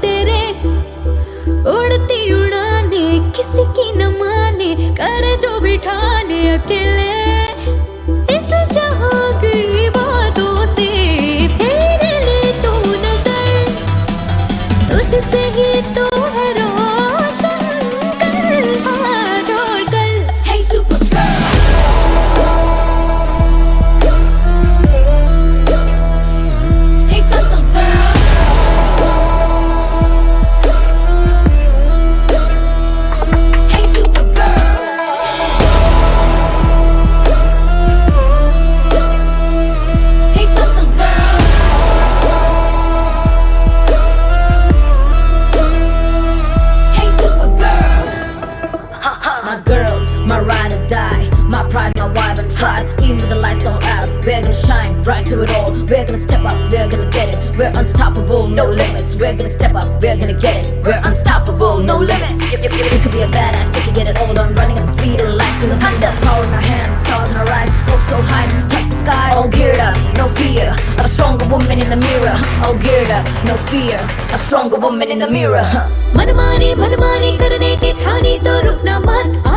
तेरे उड़ती उड़ाने किसी की न माने कर जो बिठाने अकेले My girls, my ride or die, my pride, my wife and tribe. Even with the lights all out, we're gonna shine bright through it all. We're gonna step up, we're gonna get it. We're unstoppable, no limits. We're gonna step up, we're gonna get it. We're unstoppable, no limits. You, you, you could be a badass, you can get it all done. Running at the speed of light, feel the thunder. Power in our hands, stars in our eyes. Hope so high, woman in the mirror All geared up, no fear A stronger woman in the mirror Manamani, manamani karne ke thani to rukna mat